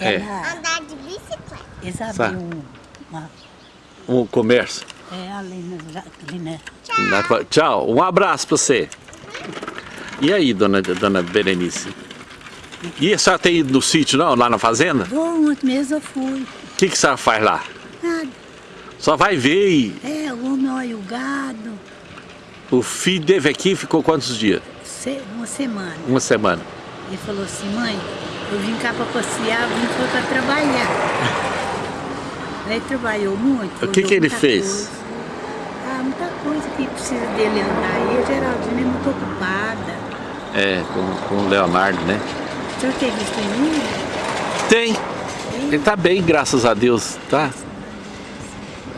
É. Ela, Andar de bicicleta. eles abriram um- uma... Um comércio. É, ali. Ali Na tua- Tchau, um abraço pra você. E aí, dona, dona Berenice? E a senhora tem ido no sítio, não? Lá na fazenda? Vou, ontem mesmo eu fui. O que, que a senhora faz lá? Nada. Só vai ver e... É, o homem olha o gado. O filho dele aqui ficou quantos dias? Se- uma semana. Uma semana. Ele falou assim, mãe, eu vim cá para passear, vim foi para trabalhar. Ele trabalhou muito. O que que ele fez? coisa. Ah, muita coisa que precisa dele andar. E a Geraldina é muito ocupada. É, com, com o Leonardo, né? O senhor tem visto em mim? Tem. Ele tá bem, graças a Deus, tá?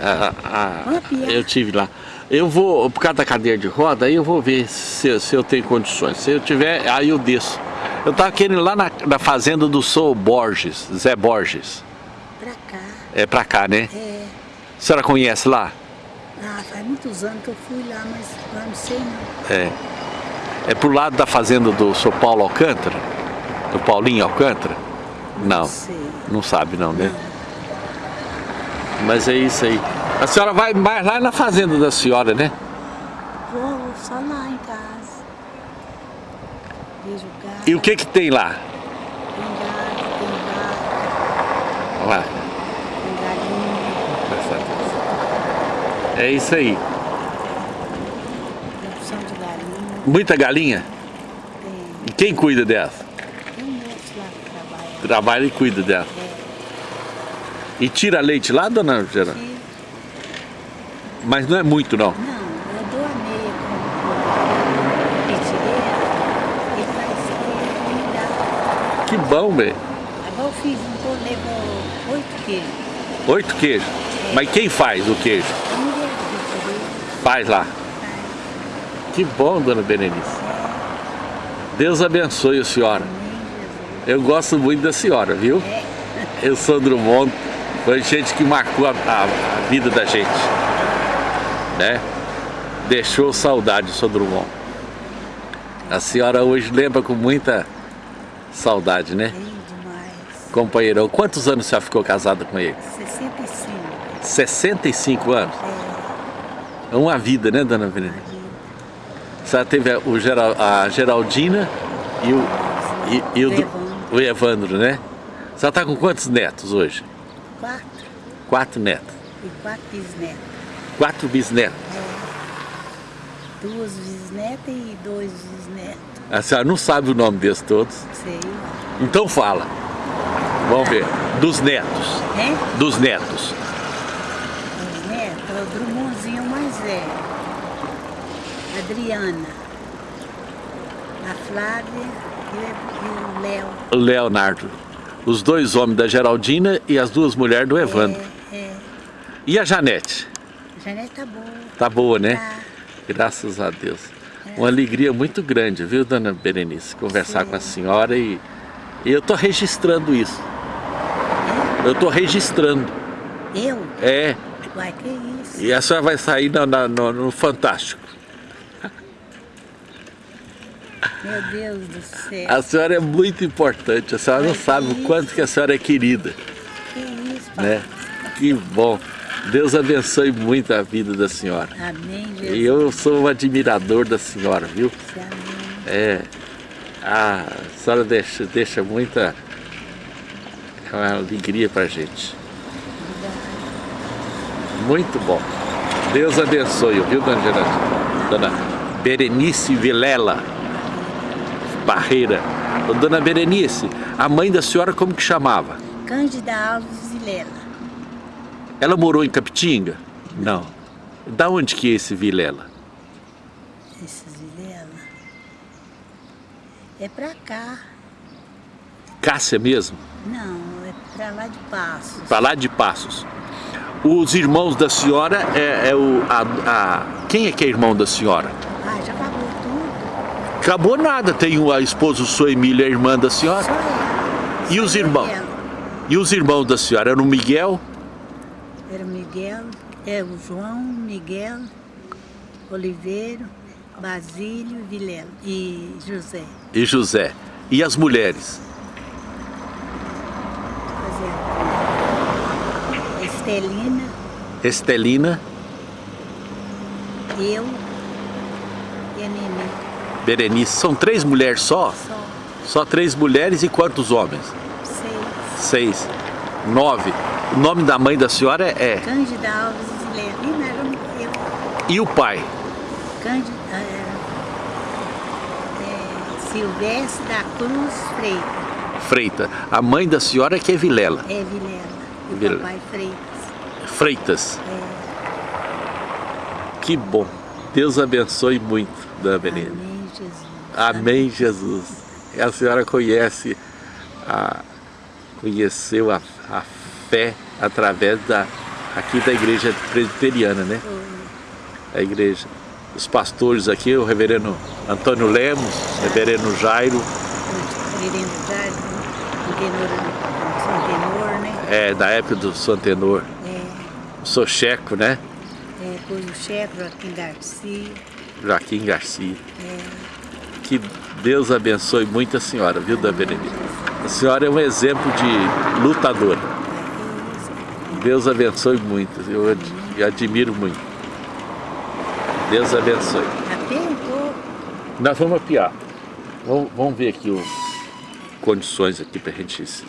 Ah, ah, eu tive lá. Eu vou, por causa da cadeira de roda, aí eu vou ver se, se eu tenho condições. Se eu tiver, aí eu desço. Eu tava querendo ir lá na, na fazenda do Sou Borges, Zé Borges. Pra cá. É pra cá, né? É. A senhora conhece lá? Ah, faz muitos anos que eu fui lá, mas eu não sei não. É. É pro lado da fazenda do Sou Paulo Alcântara? Do Paulinho Alcântara? Não. sei. Não sabe não, né? Mas é isso aí. A senhora vai mais lá na fazenda da senhora, né? Vou só lá em casa. Vejo o gado, E o que que tem lá? tem gado, tem vaca, Lá. tem galinha, É isso aí. produção de galinha. Muita galinha? Tem, E quem cuida dela? tem um moço lá que trabalha. Trabalha e cuida dela. E tira leite lá, dona Geralda? Aqui. Mas não é muito, não. Não, eu dou a meia com pitireira e faz que me dá. Que bom, velho. Agora eu fiz um tô levou oito queijos. Oito queijos. Mas quem faz o queijo? Faz lá. Que bom, dona Berenice. Deus abençoe a senhora. Eu gosto muito da senhora, viu? Eu sou Drummond. Foi gente que marcou a, a- a vida da gente. Né? Deixou saudade, sou Drummond. A senhora hoje lembra com muita saudade, né? Bem demais. Companheirão, quantos anos senhora ficou casada com ele? 65. 65 anos? É uma vida, né, dona Verena? A senhora teve o Geral- a Geraldina e o, e, e o, O Evandro. o Evandro, né? Senhora está com quantos netos hoje? Quatro. Quatro netos. E quatro bisnetos. Quatro bisnetos. Duas bisnetas e dois bisnetos. A senhora não sabe o nome desses todos. Sei. Então fala. Vamos ver. Dos netos. Hein? Dos netos. Os netos, é o Drummondzinho mais velho. Adriana. A Flávia e o- Léo. Leonardo. Os dois homens da Geraldina e as duas mulheres do Evandro. É, é. E a Janete? A Janete tá boa. Tá boa, né? Tá. Graças a Deus. Uma alegria muito grande, viu, dona Berenice? Conversar Sim. com a senhora e, e eu tô registrando isso. Eu tô registrando. Eu? É. Uai, que isso? E a senhora vai sair na- no, no Fantástico. Meu Deus do céu. A senhora é muito importante. A senhora não sabe o quanto que a senhora é querida, Que isso, papai? né? Que bom. Deus abençoe muito a vida da senhora. Amém, Jesus. E eu sou um admirador da senhora, viu? Amém. É, a senhora deixa, deixa muita é alegria pra gente. Muito bom. Deus abençoe, viu, dona Geraldine? Dona Berenice Vilela Barreira. Ô, Dona Berenice, a mãe da senhora como que chamava? Cândida Alves Vilela. Ela morou em Capitinga? Não. Da onde que é esse Vilela? Esses Vilela. É pra cá. Cássia mesmo? Não, é pra lá de Passos. Pra lá de Passos. Os irmãos da senhora é, é o. A, a- quem é que é irmão da senhora? Ah, já acabou tudo. Acabou nada. Tem o- a esposa, sua Emília, a irmã da senhora. Só ela. E os irmãos? E os irmãos da senhora eram o Miguel, Era o Miguel, é o João, Miguel, Oliveiro, Basílio, Vilela e José. e José. E as mulheres? Estelina, Estelina, eu e a Nenê. Berenice. São três mulheres só? Só Só três mulheres e quantos homens? seis. Seis. Nove. O nome da mãe da senhora é... Cândida Alves era eu. E o pai? Cândida, é, é, Silvestre da Cruz Freitas. Freita. A mãe da senhora que é Vilela. É Vilela. E o Vilela. papai Freitas. Freitas. É, Que bom. Deus abençoe muito, Dona Benedita. amém, Jesus. Amém, Jesus. A senhora conhece, a, conheceu a, a fé através da, aqui da igreja presbiteriana, né? Foi. A igreja. Os pastores aqui, o reverendo Antônio Lemos, o reverendo Jairo, Reverendo Jário, o tenor, o tenor, né? é, da época do Santenor, É, o Socheco, né? é, depois o chefe, Joaquim Garcia. Joaquim Garcia. É, Que Deus abençoe muito a senhora, viu, Dona Benedita? A senhora é um exemplo de lutadora. Deus abençoe muito, eu ad- eu admiro muito. Deus abençoe. apertou. Nós vamos apiar. Vamos, vamos ver aqui o condições aqui para a gente se-